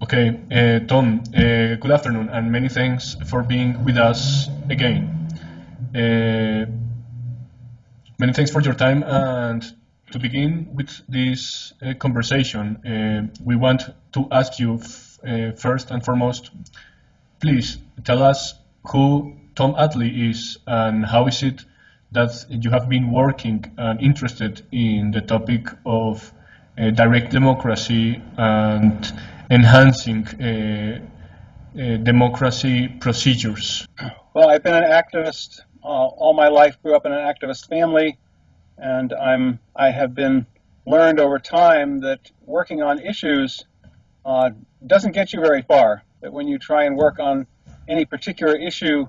Okay, uh, Tom, uh, good afternoon, and many thanks for being with us again. Uh, many thanks for your time, and to begin with this uh, conversation, uh, we want to ask you uh, first and foremost, please tell us who Tom Atlee is and how is it that you have been working and interested in the topic of direct democracy and enhancing uh, uh, democracy procedures? Well, I've been an activist uh, all my life. Grew up in an activist family, and I'm I have been learned over time that working on issues uh, doesn't get you very far. That when you try and work on any particular issue,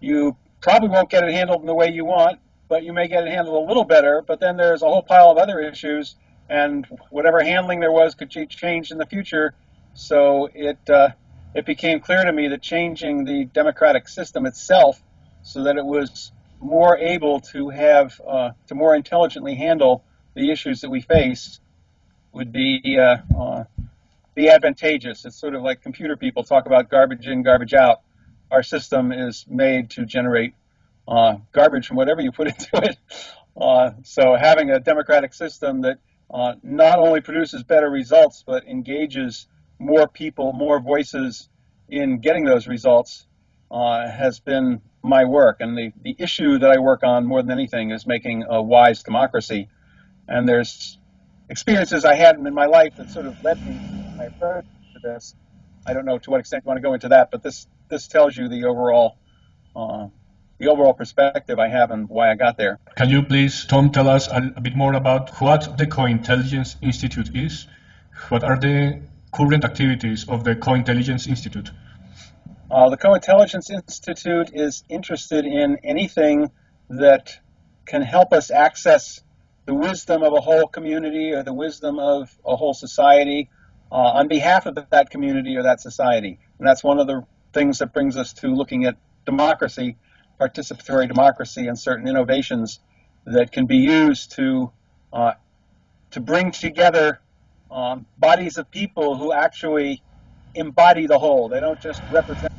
you probably won't get it handled in the way you want, but you may get it handled a little better. But then there's a whole pile of other issues, and whatever handling there was could change in the future so it uh, it became clear to me that changing the democratic system itself so that it was more able to have uh, to more intelligently handle the issues that we face would be uh, uh, be advantageous. It's sort of like computer people talk about garbage in, garbage out. Our system is made to generate uh, garbage from whatever you put into it. Uh, so having a democratic system that not only produces better results but engages more people, more voices in getting those results uh, has been my work. And the, the issue that I work on more than anything is making a wise democracy. And there's experiences I had in my life that sort of led me to my approach to this. I don't know to what extent you want to go into that, but this this tells you the overall uh, the overall perspective I have and why I got there. Can you please, Tom, tell us a, a bit more about what the Co-Intelligence Institute is? What are the current activities of the Co-Intelligence Institute? Uh, the Co-Intelligence Institute is interested in anything that can help us access the wisdom of a whole community or the wisdom of a whole society uh, on behalf of that community or that society. And that's one of the things that brings us to looking at democracy, participatory democracy, and certain innovations that can be used to uh, to bring together um, bodies of people who actually embody the whole. They don't just represent.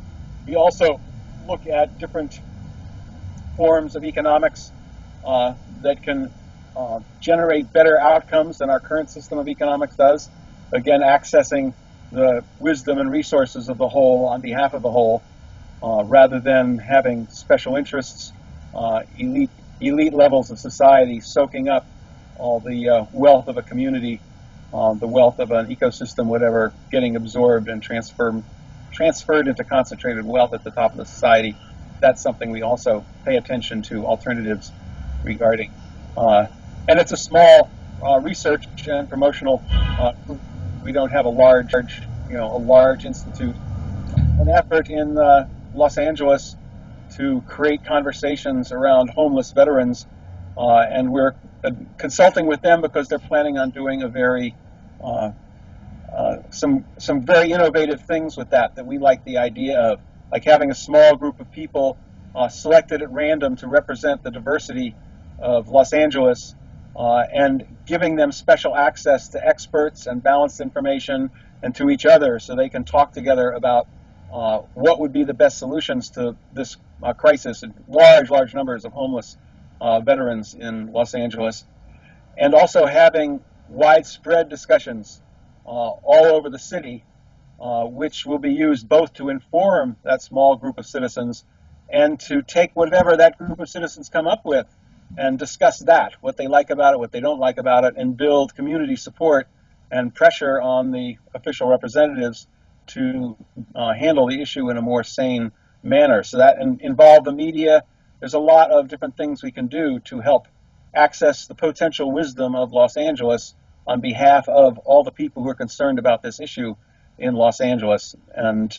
We also look at different forms of economics uh, that can uh, generate better outcomes than our current system of economics does. Again, accessing the wisdom and resources of the whole on behalf of the whole, uh, rather than having special interests, uh, elite elite levels of society soaking up all the uh, wealth of a community um, the wealth of an ecosystem, whatever, getting absorbed and transferred transferred into concentrated wealth at the top of the society. That's something we also pay attention to alternatives regarding. Uh, and it's a small uh, research and promotional. Uh, we don't have a large, you know, a large institute. An effort in uh, Los Angeles to create conversations around homeless veterans, uh, and we're uh, consulting with them because they're planning on doing a very uh, uh, some some very innovative things with that that we like the idea of, like having a small group of people uh, selected at random to represent the diversity of Los Angeles, uh, and giving them special access to experts and balanced information and to each other, so they can talk together about uh, what would be the best solutions to this crisis and large, large numbers of homeless veterans in Los Angeles, and also having widespread discussions uh, all over the city, uh, which will be used both to inform that small group of citizens and to take whatever that group of citizens come up with and discuss that, what they like about it, what they don't like about it, and build community support and pressure on the official representatives to uh, handle the issue in a more sane manner. So that in, involve the media. There's a lot of different things we can do to help access the potential wisdom of Los Angeles on behalf of all the people who are concerned about this issue in Los Angeles. And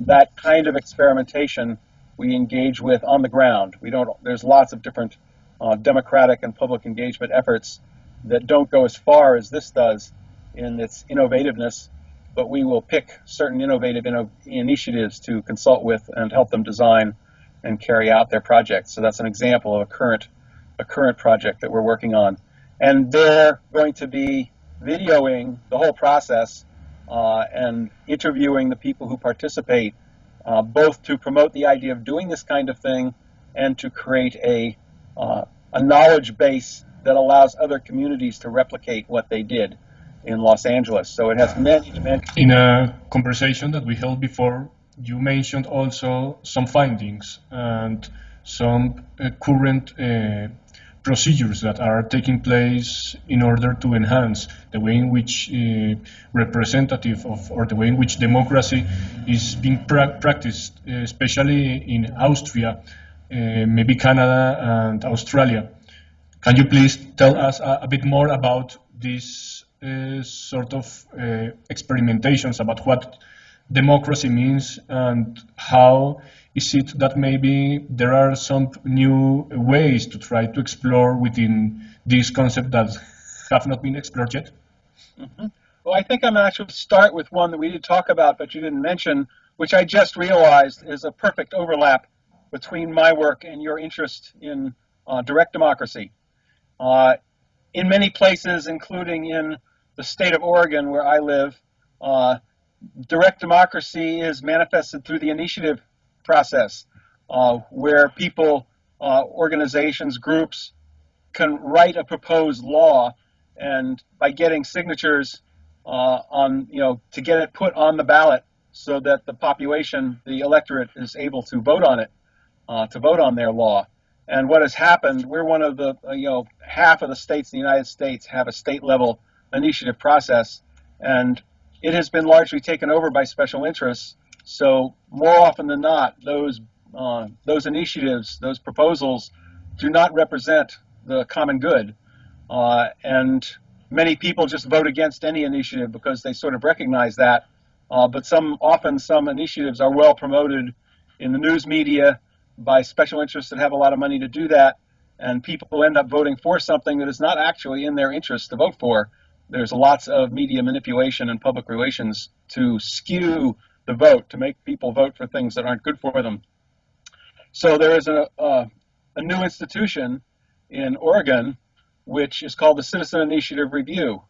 that kind of experimentation we engage with on the ground. We don't. There's lots of different uh, democratic and public engagement efforts that don't go as far as this does in its innovativeness, but we will pick certain innovative inno initiatives to consult with and help them design and carry out their projects. So that's an example of a current a current project that we're working on. And they're going to be videoing the whole process uh, and interviewing the people who participate, uh, both to promote the idea of doing this kind of thing and to create a, uh, a knowledge base that allows other communities to replicate what they did in Los Angeles. So it has many dimensions. In a conversation that we held before, you mentioned also some findings and some uh, current uh, procedures that are taking place in order to enhance the way in which uh, representative of or the way in which democracy is being pra practiced, uh, especially in Austria, uh, maybe Canada and Australia. Can you please tell us a, a bit more about these uh, sort of experimentations about what democracy means and how is it that maybe there are some new ways to try to explore within this concept that have not been explored yet? Mm -hmm. Well, I think I'm going to actually start with one that we did talk about, but you didn't mention, which I just realized is a perfect overlap between my work and your interest in uh, direct democracy. Uh, in many places, including in the state of Oregon where I live, uh, direct democracy is manifested through the initiative process, uh, where people, uh, organizations, groups can write a proposed law, and by getting signatures uh, on, you know, to get it put on the ballot so that the population, the electorate, is able to vote on it, uh, to vote on their law. And what has happened, we're one of the, uh, you know, half of the states in the United States have a state level initiative process, and it has been largely taken over by special interests. So more often than not, those uh, those initiatives, those proposals, do not represent the common good, uh, and many people just vote against any initiative because they sort of recognize that. Uh, but some often some initiatives are well promoted in the news media by special interests that have a lot of money to do that, and people end up voting for something that is not actually in their interest to vote for there's lots of media manipulation and public relations to skew the vote, to make people vote for things that aren't good for them. So there is a, a, new institution in Oregon which is called the Citizen Initiative Review,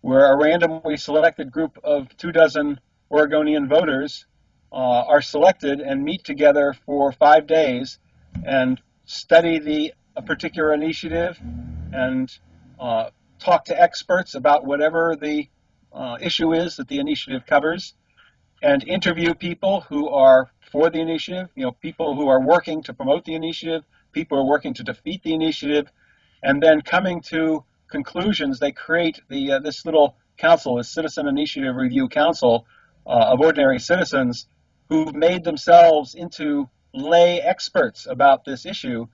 where a randomly selected group of two dozen Oregonian voters uh, are selected and meet together for five days and study the a particular initiative and uh, talk to experts about whatever the uh, issue is that the initiative covers, and interview people who are for the initiative, you know, people who are working to promote the initiative, people who are working to defeat the initiative, and then coming to conclusions, they create the uh, this little council, this Citizen Initiative Review Council uh, of ordinary citizens who've made themselves into lay experts about this issue.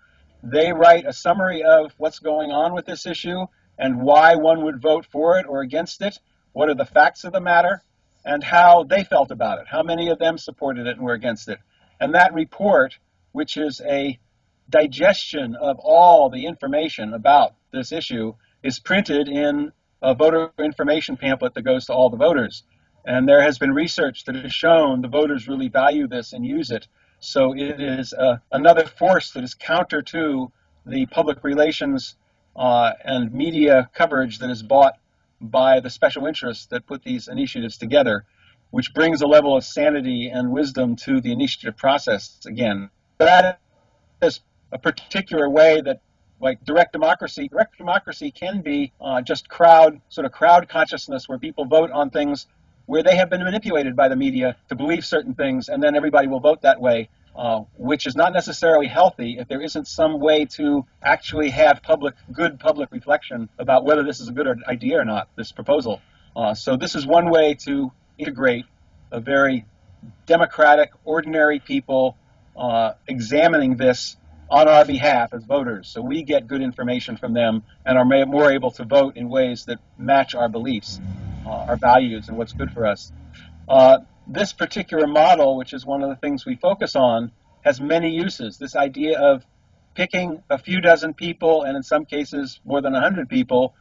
They write a summary of what's going on with this issue and why one would vote for it or against it, what are the facts of the matter, and how they felt about it, how many of them supported it and were against it. And that report, which is a digestion of all the information about this issue, is printed in a voter information pamphlet that goes to all the voters. And there has been research that has shown the voters really value this and use it. So it is uh, another force that is counter to the public relations uh, and media coverage that is bought by the special interests that put these initiatives together, which brings a level of sanity and wisdom to the initiative process again. That is a particular way that like direct democracy, direct democracy can be uh, just crowd, sort of crowd consciousness where people vote on things where they have been manipulated by the media to believe certain things and then everybody will vote that way uh, which is not necessarily healthy if there isn't some way to actually have public, good public reflection about whether this is a good idea or not, this proposal. Uh, so this is one way to integrate a very democratic, ordinary people uh, examining this on our behalf as voters. So we get good information from them and are more able to vote in ways that match our beliefs, uh, our values, and what's good for us. This particular model, which is one of the things we focus on, has many uses. This idea of picking a few dozen people, and in some cases more than 100 people,